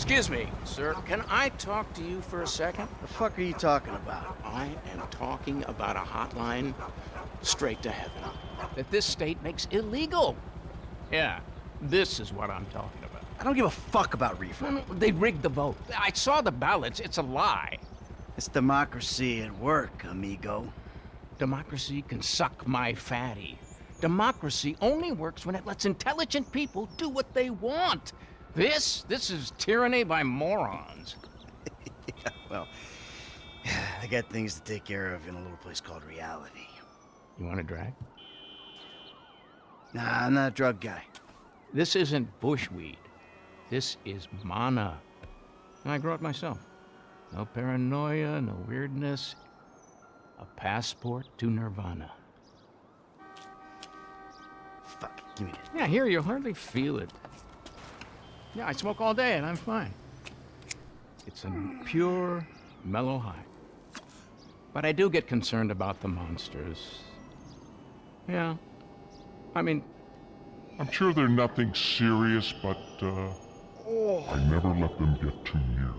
Excuse me, sir. Can I talk to you for a second? The fuck are you talking about? I am talking about a hotline straight to heaven that this state makes illegal. Yeah, this is what I'm talking about. I don't give a fuck about reefer. They rigged the vote. I saw the ballots. It's a lie. It's democracy at work, amigo. Democracy can suck my fatty. Democracy only works when it lets intelligent people do what they want. This, this is tyranny by morons. yeah, well, I got things to take care of in a little place called reality. You want a drag? Nah, I'm not a drug guy. This isn't bushweed. This is mana. And I grow it myself. No paranoia, no weirdness. A passport to nirvana. Fuck, give me that. Yeah, here you hardly feel it. Yeah, I smoke all day and I'm fine. It's a pure, mellow high. But I do get concerned about the monsters. Yeah. I mean... I'm sure they're nothing serious, but, uh... Oh. I never let them get too near.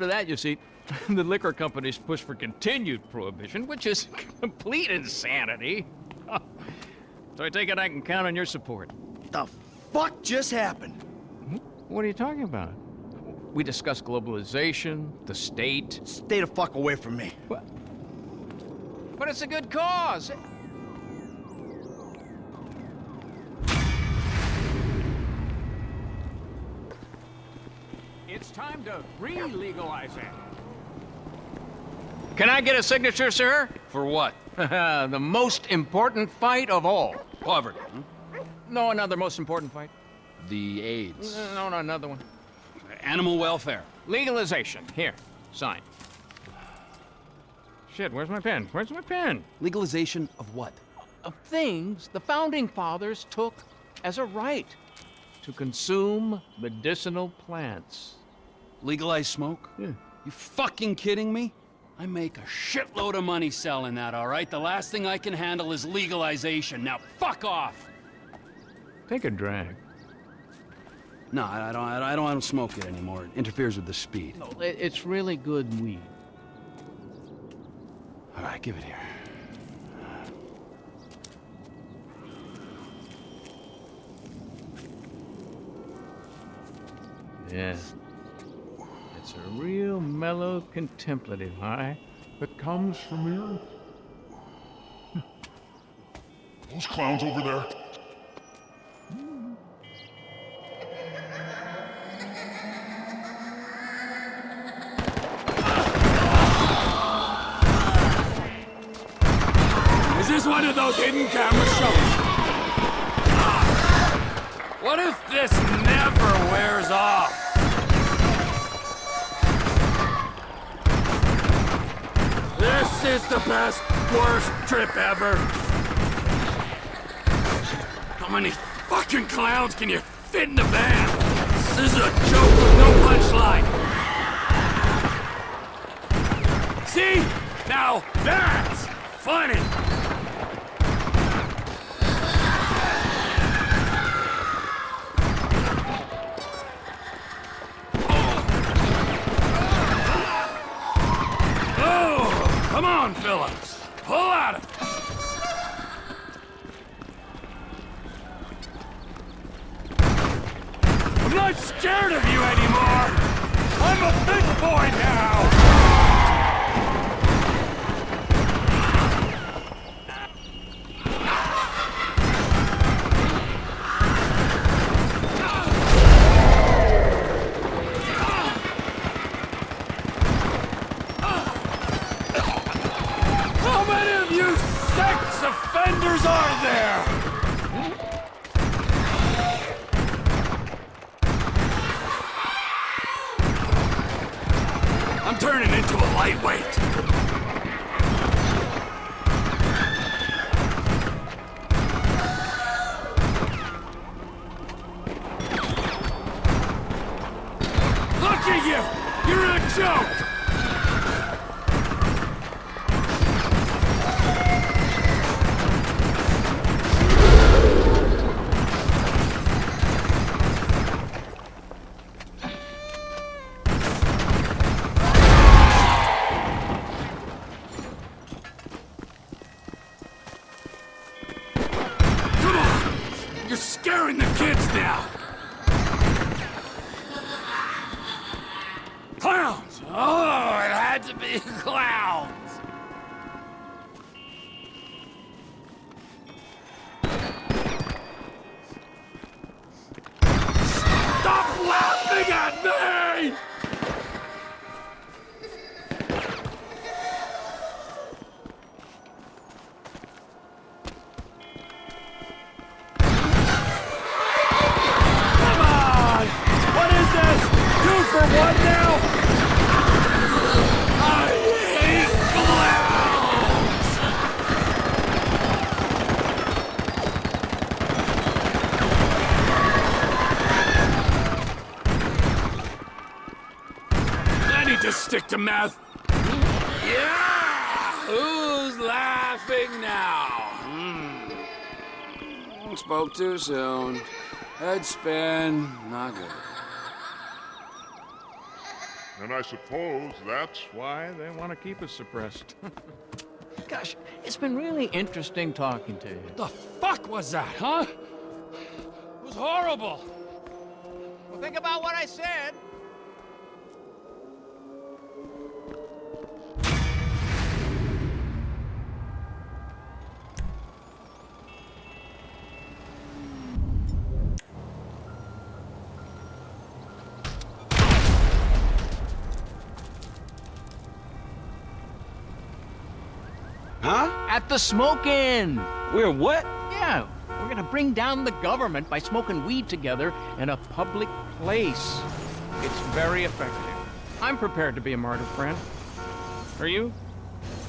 After that, you see, the liquor companies push for continued prohibition, which is complete insanity. so I take it I can count on your support. The fuck just happened? Hmm? What are you talking about? We discussed globalization, the state. Stay the fuck away from me. What? But it's a good cause. It's time to re-legalize it. Can I get a signature, sir? For what? the most important fight of all. Poverty. No, another most important fight. The AIDS. No, no, another one. Animal welfare. Legalization. Here, sign. Shit, where's my pen? Where's my pen? Legalization of what? Of things the Founding Fathers took as a right to consume medicinal plants. Legalize smoke? Yeah. You fucking kidding me? I make a shitload of money selling that, all right? The last thing I can handle is legalization. Now fuck off! Take a drag. No, I I don't, I don't, I don't, smoke it anymore. It interferes with the speed. No, it- it's really good weed. All right, give it here. Yeah. It's a real mellow contemplative high. That comes from the earth. Those clowns over there. Is this one of those hidden camera This is the best, worst trip ever. How many fucking clowns can you fit in the van? This is a joke with no punchline. See? Now that's funny. Pull it. I'm not scared of you anymore. I'm a big boy now. Are there? To be clowns! Stick to math. Yeah! Who's laughing now? Hmm. Spoke too soon. Head spin. Not good. And I suppose that's Why they want to keep us suppressed. Gosh, it's been really interesting talking to you. The fuck was that, huh? It was horrible. Well, think about what I said. At the smoke-in. We're what? Yeah, we're gonna bring down the government by smoking weed together in a public place. It's very effective. I'm prepared to be a martyr, friend. Are you?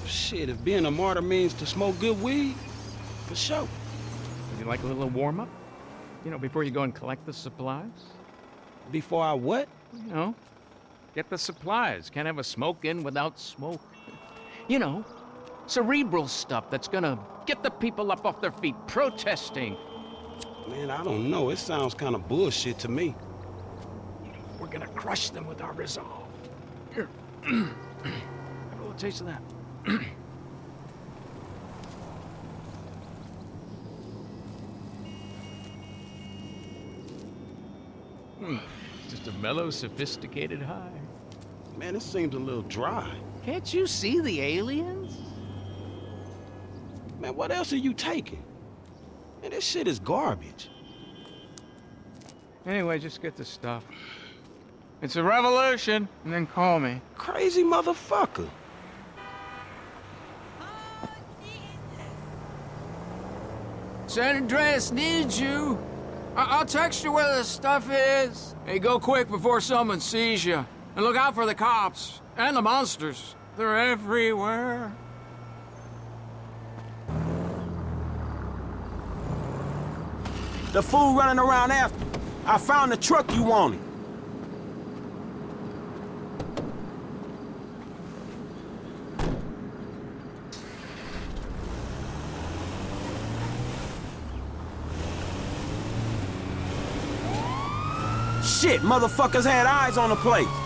Shit, if being a martyr means to smoke good weed, for sure. Would you like a little warm-up? You know, before you go and collect the supplies? Before I what? You know, get the supplies. Can't have a smoke-in without smoke. You know, cerebral stuff that's gonna get the people up off their feet protesting. Man, I don't know. It sounds kind of bullshit to me. We're gonna crush them with our resolve. Here. Have a little taste of that. Hmm, Just a mellow, sophisticated high. Man, this seems a little dry. Can't you see the aliens? Man, what else are you taking? Man, this shit is garbage. Anyway, just get the stuff. It's a revolution, and then call me. Crazy motherfucker. San Andreas needs you. I will text you where the stuff is. Hey, go quick before someone sees you. And look out for the cops and the monsters. They're everywhere. The fool running around after. I found the truck you wanted. Shit, motherfuckers had eyes on the place.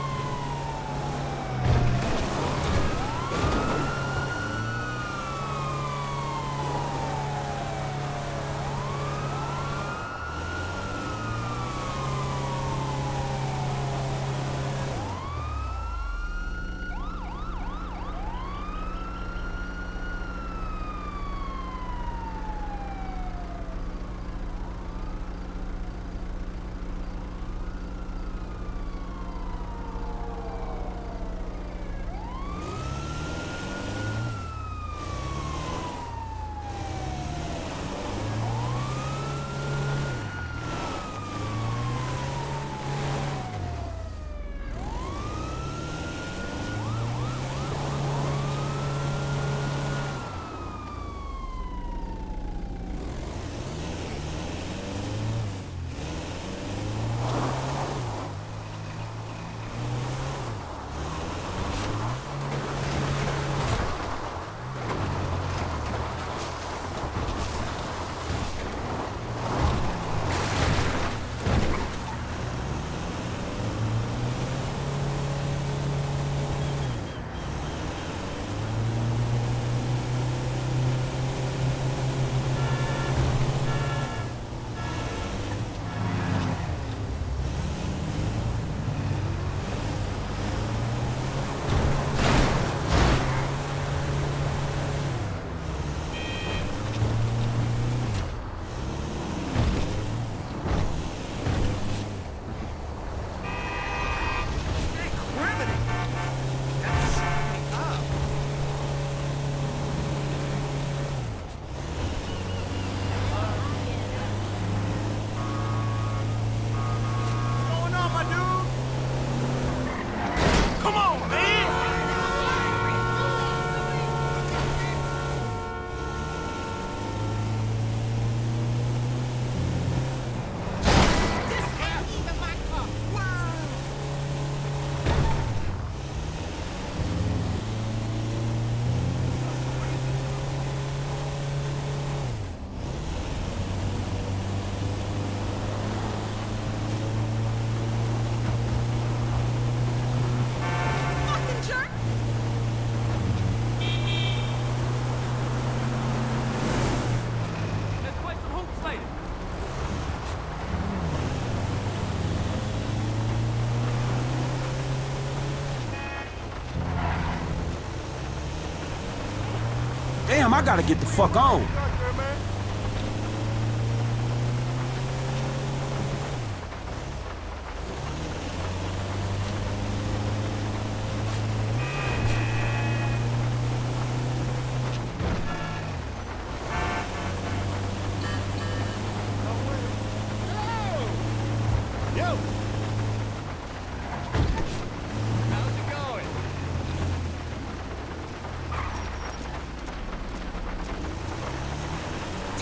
Damn, I gotta get the fuck on.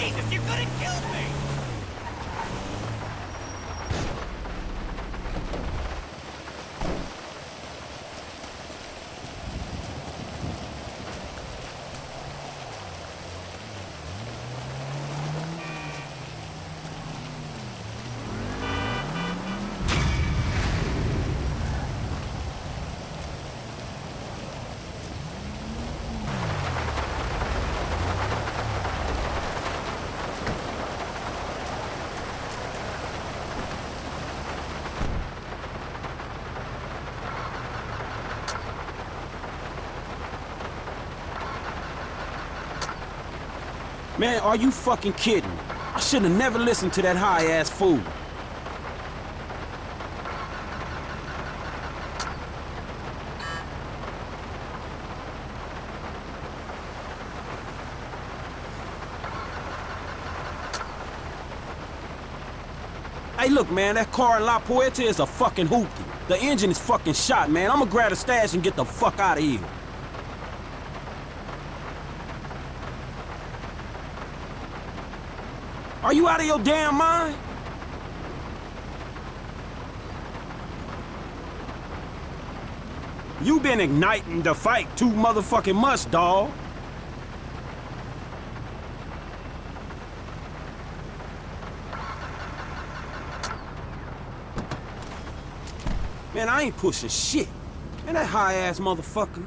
Jesus, you could have killed me! Man, are you fucking kidding? I should have never listened to that high-ass fool. Hey, look, man, that car in La Puerta is a fucking hoopty. The engine is fucking shot, man. I'ma grab a stash and get the fuck out of here. Are you out of your damn mind? You been igniting the fight too motherfucking much, dawg. Man, I ain't pushing shit. Man, that high-ass motherfucker.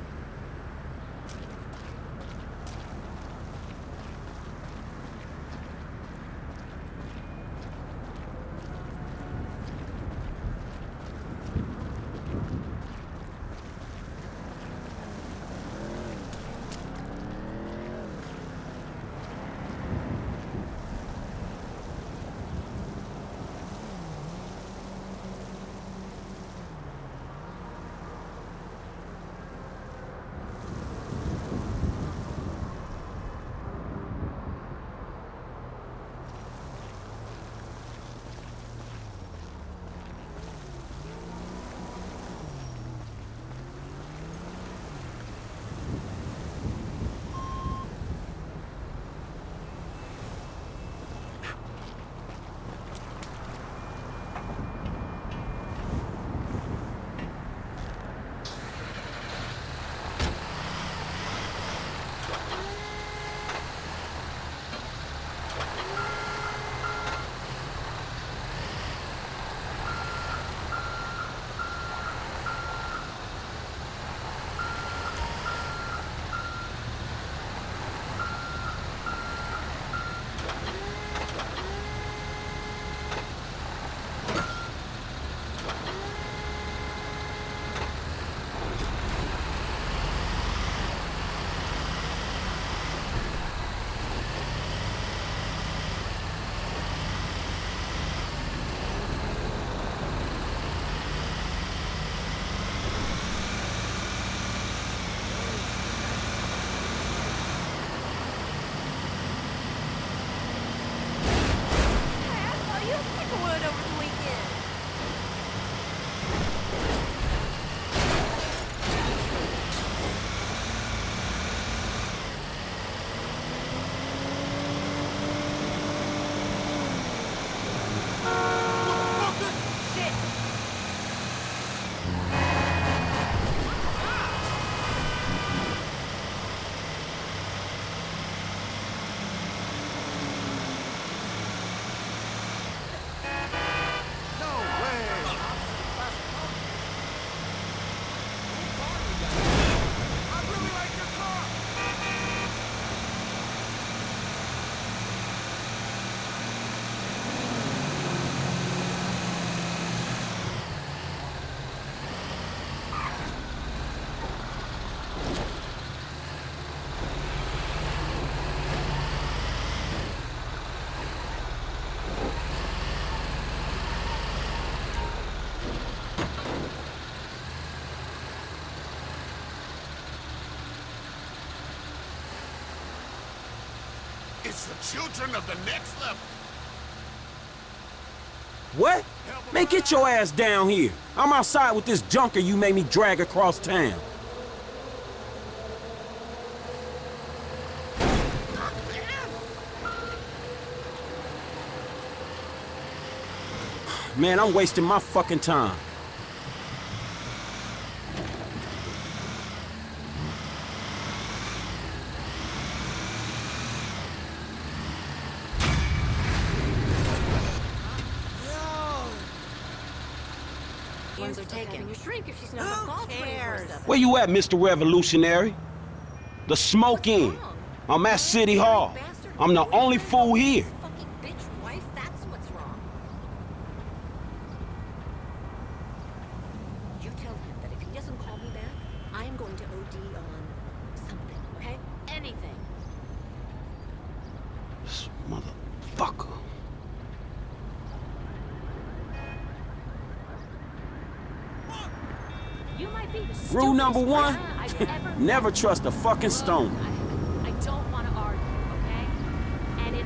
It's the children of the next level. What? Man, get your ass down here. I'm outside with this junker you made me drag across town. Man, I'm wasting my fucking time. Ones are taken. Shrink if she's not a golf cares? Where you at, Mr. Revolutionary? The smoke in. I'm at City Hall. I'm the only fool here. Fucking bitch wife, that's what's wrong. You tell him that if he doesn't call me back, I'm going to OD on something, okay? Anything. Motherfucker. You might be the Rule stupidest number one, person I've ever met. never trust a fucking stone.